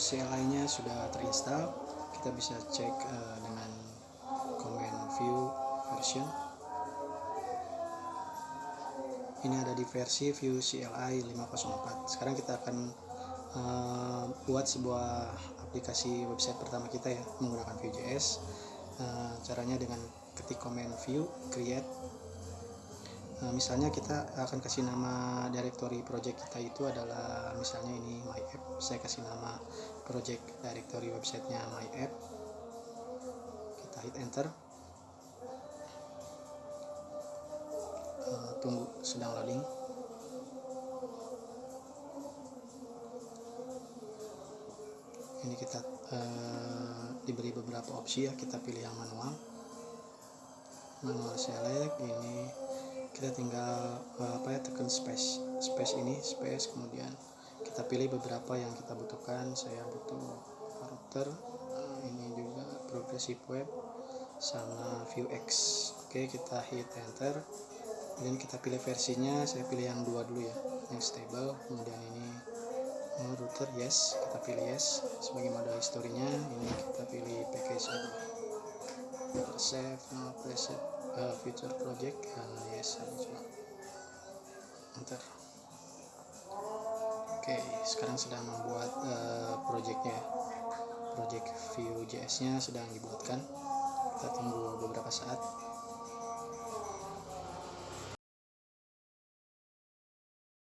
CLI nya sudah terinstall. Kita bisa cek uh, dengan command view version. Ini ada di versi view CLI 504 sekarang kita akan uh, buat sebuah aplikasi website pertama kita ya menggunakan Vue.js uh, caranya dengan ketik command view create. Nah, misalnya kita akan kasih nama directory project kita itu adalah misalnya ini saya kasih nama project directory websitenya my app. Kita hit enter. Uh, tunggu sedang loading. Ini kita uh, diberi beberapa opsi ya. Kita pilih yang manual. Manual select ini. Kita tinggal uh, apa ya tekan space. Space ini space kemudian kita pilih beberapa yang kita butuhkan. Saya butuh router uh, ini juga progressive web sama view x. Oke kita hit enter. Dan kita pilih versinya saya pilih yang dua dulu ya yang stable. Kemudian ini uh, router yes kita pilih yes. Sebagai modal historinya ini kita pilih package save no preset uh, future project uh, yes coba enter oke okay, sekarang sedang membuat uh, projectnya. Project view js nya sedang dibuatkan. Kita tunggu beberapa saat